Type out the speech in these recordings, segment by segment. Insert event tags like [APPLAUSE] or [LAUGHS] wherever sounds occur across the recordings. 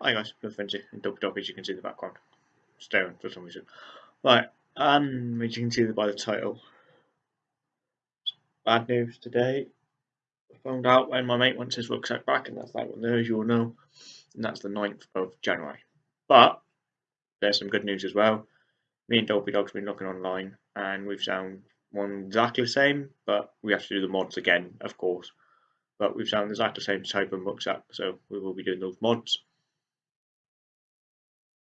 hi guys, Fenty and Dog Dog as you can see in the background. Staring for some reason. Right, um, as you can see by the title. Bad news today. I found out when my mate wants his rucksack back, and that's that one there, as you all know. And that's the 9th of January. But there's some good news as well. Me and Dopey Dog's been looking online, and we've found one exactly the same, but we have to do the mods again, of course. But we've found exactly the same type of rucksack, so we will be doing those mods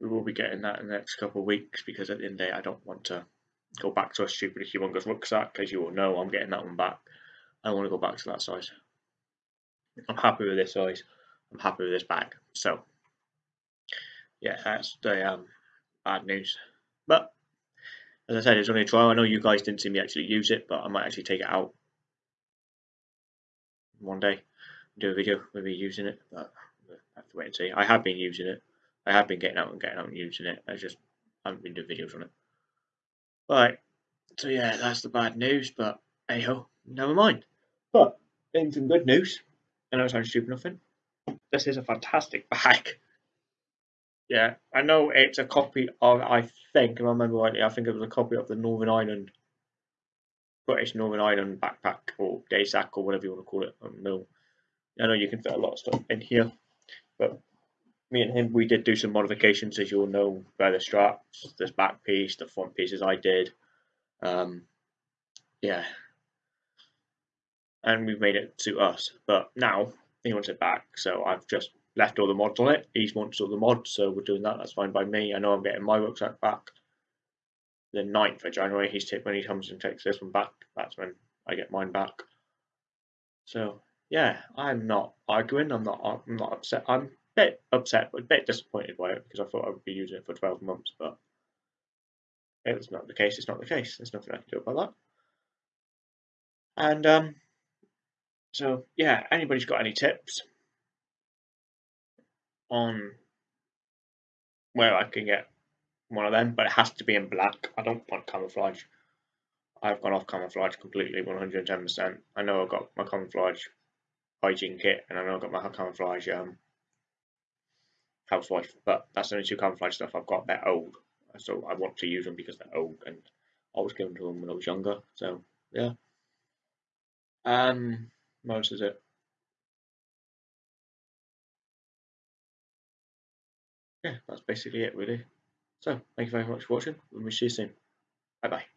we will be getting that in the next couple of weeks because at the end of the day, I don't want to go back to a stupid humongous rucksack. As you all know, I'm getting that one back. I want to go back to that size. I'm happy with this size. I'm happy with this bag. So, yeah, that's the um, bad news. But as I said, it's only a trial. I know you guys didn't see me actually use it, but I might actually take it out one day, do a video, maybe using it. But I have to wait and see. I have been using it. I have been getting out and getting out and using it. I just haven't been doing videos on it. Right. So yeah, that's the bad news, but hey ho, never mind. But in some good news, I know it stupid nothing. This is a fantastic [LAUGHS] bag. Yeah, I know it's a copy of I think, if I remember rightly, I think it was a copy of the Northern Ireland British Northern Ireland backpack or day sack or whatever you want to call it. I don't know. I know you can fit a lot of stuff in here, but me and him, we did do some modifications, as you all know, by the straps, this back piece, the front pieces I did. Um, yeah. And we've made it to us. But now he wants it back, so I've just left all the mods on it. He wants all the mods, so we're doing that. That's fine by me. I know I'm getting my rucksack back the 9th of January. He's when he comes and takes this one back. That's when I get mine back. So yeah, I'm not arguing. I'm not. I'm not upset. I'm bit upset, but a bit disappointed by it because I thought I would be using it for 12 months, but if it's not the case, it's not the case. There's nothing I can do about that. And um, so, yeah, anybody's got any tips on where I can get one of them, but it has to be in black. I don't want camouflage. I've gone off camouflage completely, 110%. I know I've got my camouflage hygiene kit, and I know I've got my camouflage um, housewife, but that's the only two camouflage stuff I've got. They're old, so I want to use them because they're old, and I was given to them when I was younger. So yeah. Um, most is it? Yeah, that's basically it really. So thank you very much for watching, and we see you soon. Bye bye.